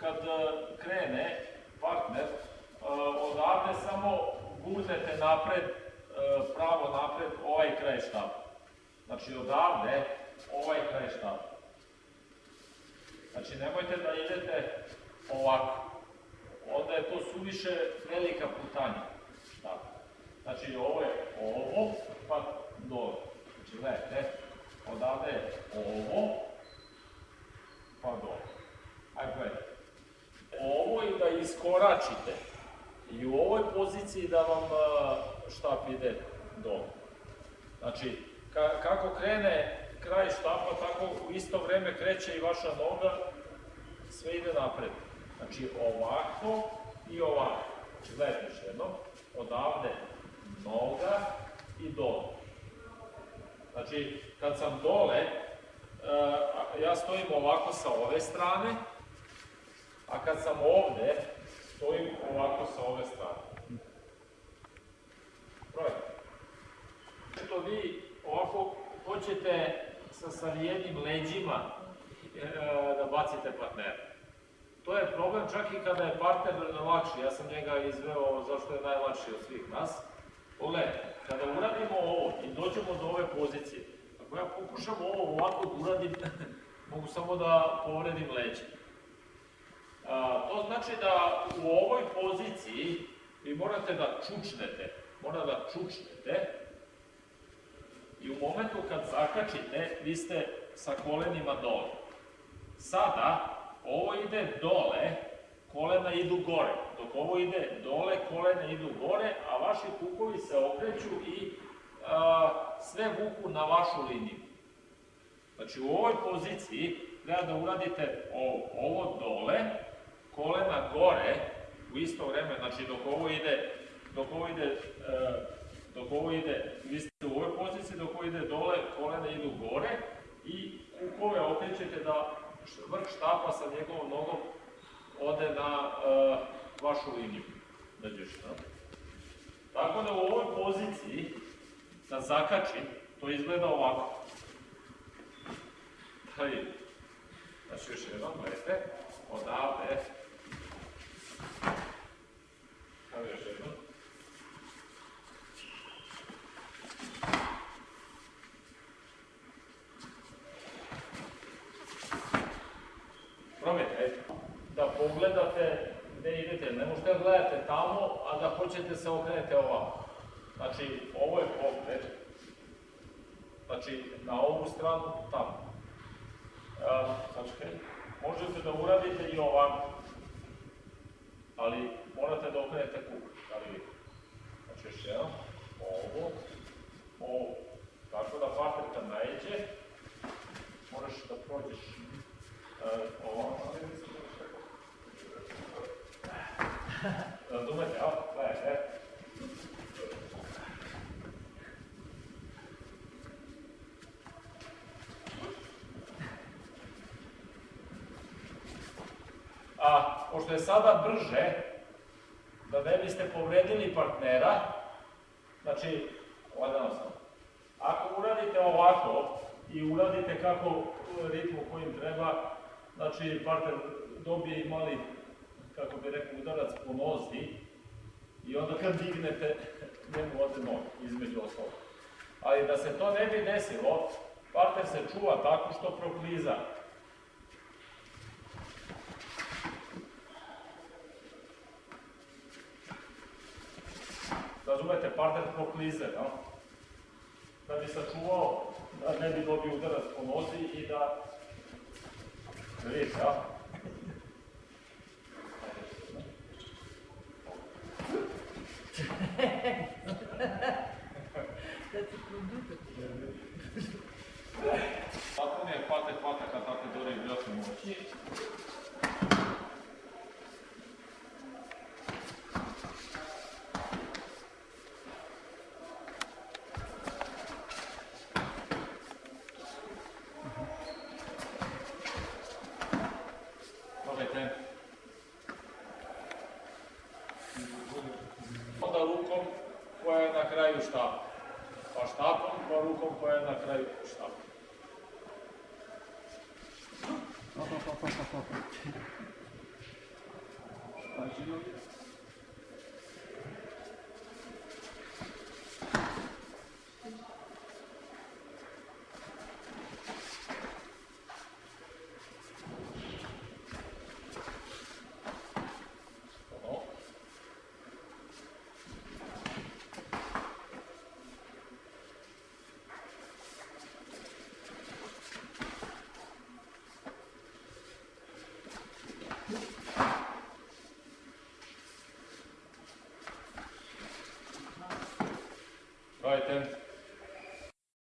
Kad e, krene partner, e, odavde samo gurnete napred, e, pravo napred, ovaj kraj štapa. Znači odavde, ovaj kraj štapa. Znači nemojte da idete ovako. Onda je to suviše velika putanja. Znači ovo je ovo, pa dole. Znači gledajte, odavde je ovo, pa dole. Ajde gledajte. Ovo i da iskoračite i u ovoj poziciji da vam štap ide dole. Znači, ka- kako krene kraj štapa, tako u isto vrijeme kreće i vaša noga, sve ide napred. Znači ovako i ovako. Znači gledajte još jednom, odavde noga i dole. Znači, kad sam dole, e, ja stojim ovako sa ove strane, a kad sam ovdje, stojim ovako sa ove strane. Probajte. Što vi ovako hoćete sa savijenim leđima e, da bacite partnera. To je problem čak i kada je partner lakši. Ja sam njega izveo zašto je najlakši od svih nas. Pogledajte, kada uradimo ovo i dođemo do ove pozicije, ako ja pokušam ovo ovako da uradim, mogu samo da povredim leđe. To znači da u ovoj poziciji vi morate da čučnete, mora da čučnete i u momentu kad zakačite, vi ste sa kolenima dole. Sada, ovo ide dole, kolena idu gore, dok ovo ide dole, kolena idu gore, a vaši kukovi se okreću i sve vuku na vašu liniju. Znači u ovoj poziciji treba da uradite ovo, dole, kolena gore, u isto vrijeme, znači dok ovo ide, dok ovo ide, e, dok ovo ide, vi ste u ovoj poziciji, dok ovo ide dole, kolena idu gore i kukove okrećete da š- vrh štapa sa njegovom nogom ode na e, vašu liniju. Tako da u ovoj poziciji, da zakačim, to izgleda ovako. Vidite. Znači još jednom, gledajte, odavde. Evo još jednom. Probajte, da pogledate gdje idete. Ne možete da gledate tamo, a da hoćete se okrenete ovako. Znači, ovo je pogled. Znači, na ovu stranu, tamo. A, Sačekaj. Možete da uradite i ovako. Ali morate da okrenete kuk. Da li vidite? Znači još jedan. Ovo. Ovo. Tako da partner kad najeđe, moraš da prođeš e, ovako. A? Pošto je sada brže, da ne biste povredili partnera, znači, sam. Ako uradite ovako i uradite kako ritmu kojim treba, znači partner dobije i mali, kako bi rekao, udarac po nozi i onda kad dignete, njemu ode nog, između ostalog. Ali da se to ne bi desilo, partner se čuva tako što prokliza. Razumete, partner proklize, no? Da bi sačuvao, da ne bi dobio udarac po nozi i da... Vidite, ja? Tako mi je hvate hvata kad tako dori vljosne koja na kraju štapa. Hop, hop, hop, hop, hop. Pažljivo.